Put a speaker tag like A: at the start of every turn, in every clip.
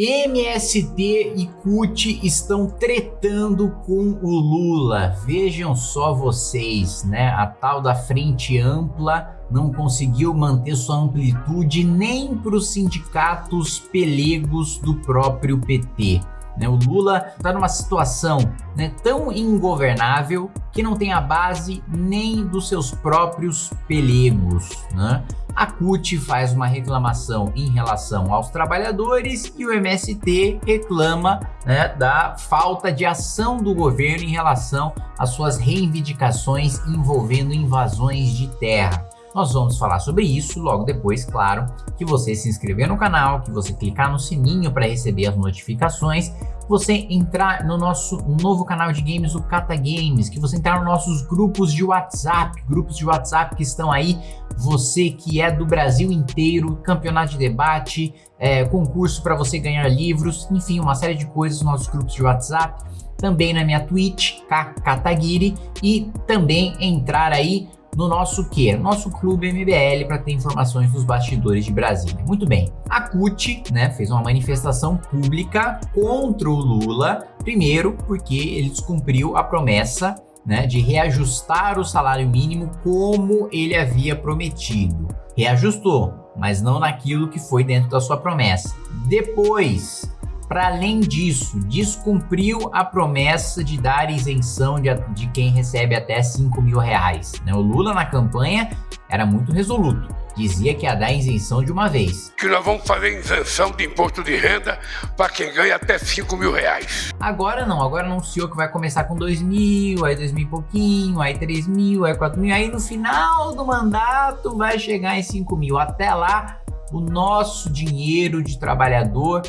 A: MST e CUT estão tretando com o Lula. Vejam só vocês, né? A tal da frente ampla não conseguiu manter sua amplitude nem para os sindicatos pelegos do próprio PT. Né? O Lula está numa situação né, tão ingovernável que não tem a base nem dos seus próprios pelegos. Né? A CUT faz uma reclamação em relação aos trabalhadores e o MST reclama né, da falta de ação do governo em relação às suas reivindicações envolvendo invasões de terra. Nós vamos falar sobre isso logo depois, claro, que você se inscrever no canal, que você clicar no sininho para receber as notificações, você entrar no nosso novo canal de games, o Cata Games, que você entrar nos nossos grupos de WhatsApp, grupos de WhatsApp que estão aí, você que é do Brasil inteiro, campeonato de debate, é, concurso para você ganhar livros, enfim, uma série de coisas nos nossos grupos de WhatsApp, também na minha Twitch, Kataguiri, e também entrar aí no nosso que? Nosso clube MBL para ter informações dos bastidores de Brasília. Muito bem, a CUT né, fez uma manifestação pública contra o Lula, primeiro porque ele descumpriu a promessa né, de reajustar o salário mínimo como ele havia prometido. Reajustou, mas não naquilo que foi dentro da sua promessa. Depois, para além disso, descumpriu a promessa de dar isenção de, de quem recebe até 5 mil reais. Né? O Lula na campanha era muito resoluto. Dizia que ia dar isenção de uma vez.
B: Que nós vamos fazer isenção de imposto de renda para quem ganha até 5 mil reais.
A: Agora não, agora anunciou que vai começar com 2 mil, aí 2 mil e pouquinho, aí 3 mil, aí 4 mil, aí no final do mandato vai chegar em 5 mil. Até lá, o nosso dinheiro de trabalhador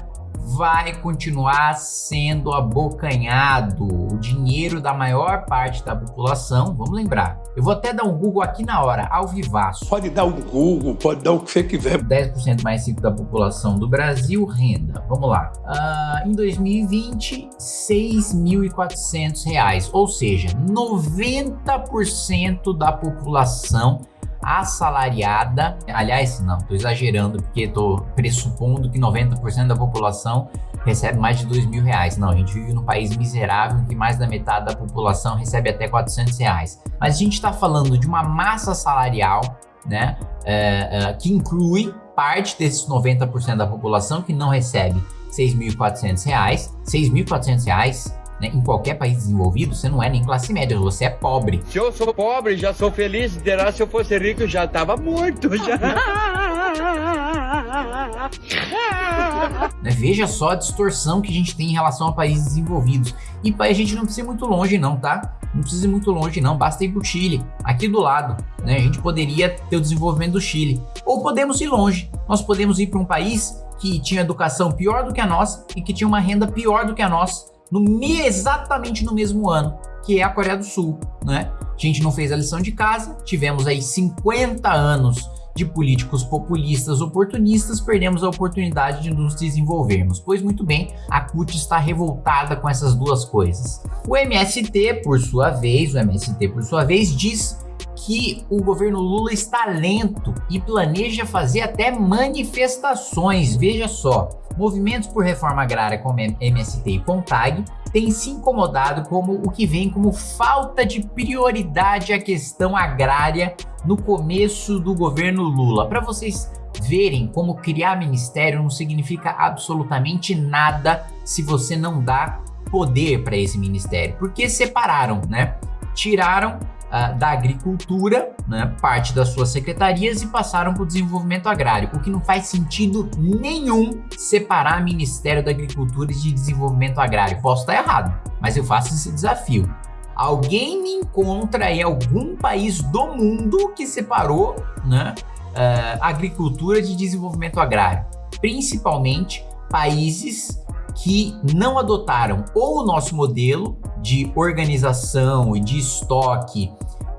A: vai continuar sendo abocanhado. O dinheiro da maior parte da população, vamos lembrar. Eu vou até dar um Google aqui na hora, ao vivaço.
B: Pode dar um Google, pode dar o que você quiser.
A: 10% mais rico da população do Brasil, renda. Vamos lá. Uh, em 2020, R$ 6.400, ou seja, 90% da população assalariada, aliás, não, estou exagerando porque estou pressupondo que 90% da população recebe mais de dois mil reais. Não, a gente vive num país miserável em que mais da metade da população recebe até 400 reais. Mas a gente está falando de uma massa salarial, né, é, é, que inclui parte desses 90% da população que não recebe 6.400 reais, 6.400 reais né? Em qualquer país desenvolvido, você não é nem classe média, você é pobre.
C: Se eu sou pobre, já sou feliz, terá se eu fosse rico, já tava morto, já.
A: né? Veja só a distorção que a gente tem em relação a países desenvolvidos. E a gente não precisa ir muito longe não, tá? Não precisa ir muito longe não, basta ir pro Chile, aqui do lado. Né? A gente poderia ter o desenvolvimento do Chile. Ou podemos ir longe, nós podemos ir para um país que tinha educação pior do que a nossa e que tinha uma renda pior do que a nossa no exatamente no mesmo ano, que é a Coreia do Sul, né? A gente não fez a lição de casa, tivemos aí 50 anos de políticos populistas oportunistas, perdemos a oportunidade de nos desenvolvermos. Pois muito bem, a CUT está revoltada com essas duas coisas. O MST, por sua vez, o MST por sua vez, diz que o governo Lula está lento e planeja fazer até manifestações, veja só. Movimentos por reforma agrária como MST e CONTAG têm se incomodado como o que vem como falta de prioridade à questão agrária no começo do governo Lula. Para vocês verem como criar ministério não significa absolutamente nada se você não dá poder para esse ministério, porque separaram, né? Tiraram uh, da agricultura, né, parte das suas secretarias e passaram para o desenvolvimento agrário, o que não faz sentido nenhum separar Ministério da Agricultura e de Desenvolvimento Agrário. Posso estar errado, mas eu faço esse desafio. Alguém me encontra em algum país do mundo que separou né, uh, agricultura de desenvolvimento agrário, principalmente países que não adotaram ou o nosso modelo de organização e de estoque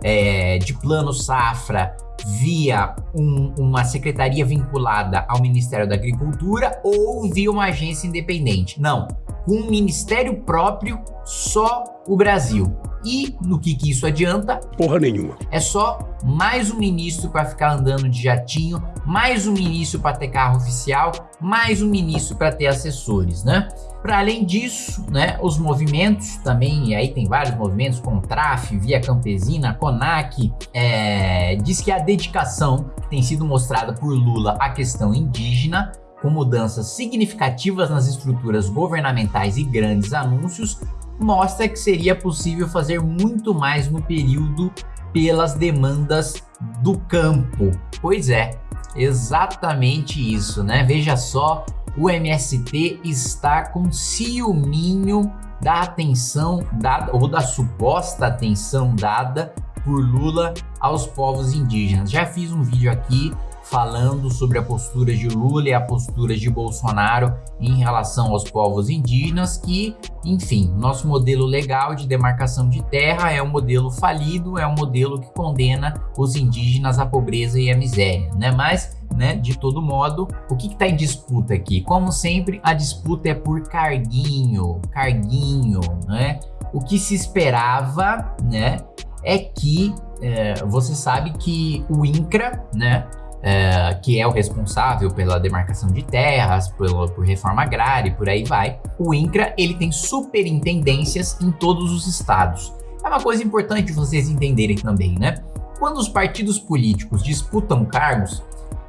A: é, de plano safra via um, uma secretaria vinculada ao Ministério da Agricultura ou via uma agência independente. Não, com um ministério próprio, só o Brasil. E no que, que isso adianta?
B: Porra nenhuma.
A: É só mais um ministro para ficar andando de jatinho, mais um ministro para ter carro oficial, mais um ministro para ter assessores, né? Para além disso, né, os movimentos também, e aí tem vários movimentos, como TRAF, Via Campesina, CONAC, é, diz que a dedicação que tem sido mostrada por Lula à questão indígena, com mudanças significativas nas estruturas governamentais e grandes anúncios, mostra que seria possível fazer muito mais no período pelas demandas do campo. Pois é, exatamente isso, né? Veja só o MST está com ciúminho da atenção dada ou da suposta atenção dada por Lula aos povos indígenas. Já fiz um vídeo aqui falando sobre a postura de Lula e a postura de Bolsonaro em relação aos povos indígenas, que, enfim, nosso modelo legal de demarcação de terra é um modelo falido, é um modelo que condena os indígenas à pobreza e à miséria, né? Mas né? De todo modo, o que está em disputa aqui? Como sempre, a disputa é por carguinho, carguinho, né? O que se esperava, né? É que é, você sabe que o INCRA, né? É, que é o responsável pela demarcação de terras, pela, por reforma agrária e por aí vai. O INCRA ele tem superintendências em todos os estados. É uma coisa importante vocês entenderem também, né? Quando os partidos políticos disputam cargos,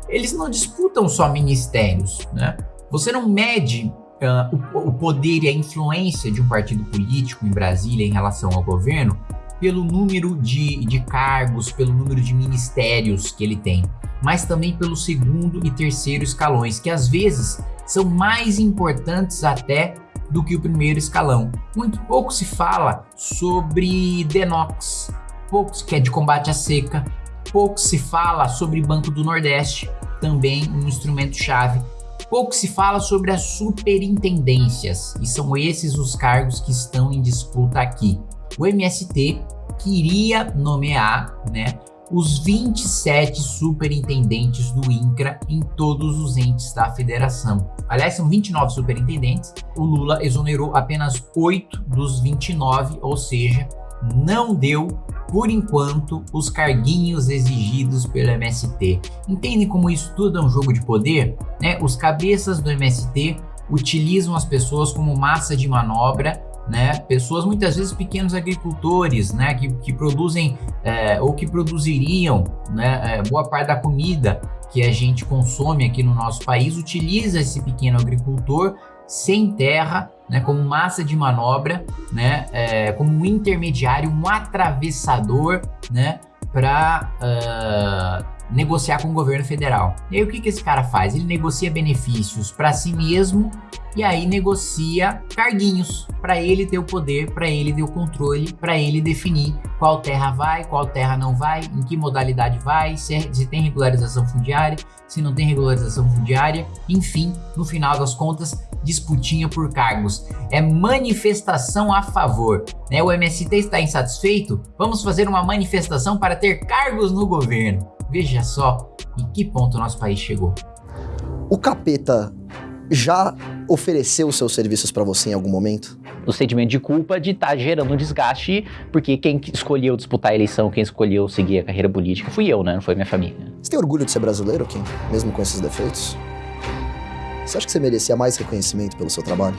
A: eles não disputam só ministérios, né? Você não mede uh, o, o poder e a influência de um partido político em Brasília em relação ao governo pelo número de, de cargos, pelo número de ministérios que ele tem, mas também pelo segundo e terceiro escalões, que às vezes são mais importantes até do que o primeiro escalão. Muito pouco se fala sobre Denox, pouco que é de combate à seca, pouco se fala sobre Banco do Nordeste, também um instrumento-chave. Pouco se fala sobre as superintendências, e são esses os cargos que estão em disputa aqui. O MST queria nomear né, os 27 superintendentes do INCRA em todos os entes da federação. Aliás, são 29 superintendentes, o Lula exonerou apenas 8 dos 29, ou seja, não deu por enquanto, os carguinhos exigidos pelo MST. Entendem como isso tudo é um jogo de poder? Né? Os cabeças do MST utilizam as pessoas como massa de manobra né? Pessoas muitas vezes pequenos agricultores, né? Que, que produzem é, ou que produziriam, né? É, boa parte da comida que a gente consome aqui no nosso país utiliza esse pequeno agricultor sem terra, né, como massa de manobra, né, é, como um intermediário, um atravessador, né, para uh, negociar com o governo federal. E aí o que, que esse cara faz? Ele negocia benefícios para si mesmo e aí negocia carguinhos para ele ter o poder, para ele ter o controle, para ele definir qual terra vai, qual terra não vai, em que modalidade vai, se, é, se tem regularização fundiária, se não tem regularização fundiária, enfim, no final das contas, disputinha por cargos. É manifestação a favor. Né? O MST está insatisfeito? Vamos fazer uma manifestação para ter cargos no governo. Veja só em que ponto o nosso país chegou.
D: O capeta já ofereceu os seus serviços para você em algum momento?
E: O sentimento de culpa de estar tá gerando um desgaste, porque quem escolheu disputar a eleição, quem escolheu seguir a carreira política, fui eu, né? Não foi minha família.
D: Você tem orgulho de ser brasileiro, Kim? Mesmo com esses defeitos? Você acha que você merecia mais reconhecimento pelo seu trabalho?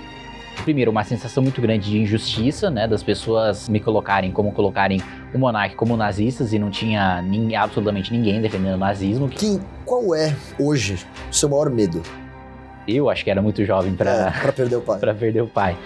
E: Primeiro, uma sensação muito grande de injustiça, né? Das pessoas me colocarem como colocarem o monarca como nazistas e não tinha ninguém, absolutamente ninguém defendendo o nazismo.
D: Kim, qual é hoje o seu maior medo?
E: Eu acho que era muito jovem para
D: é, perder o pai.
E: para perder o pai.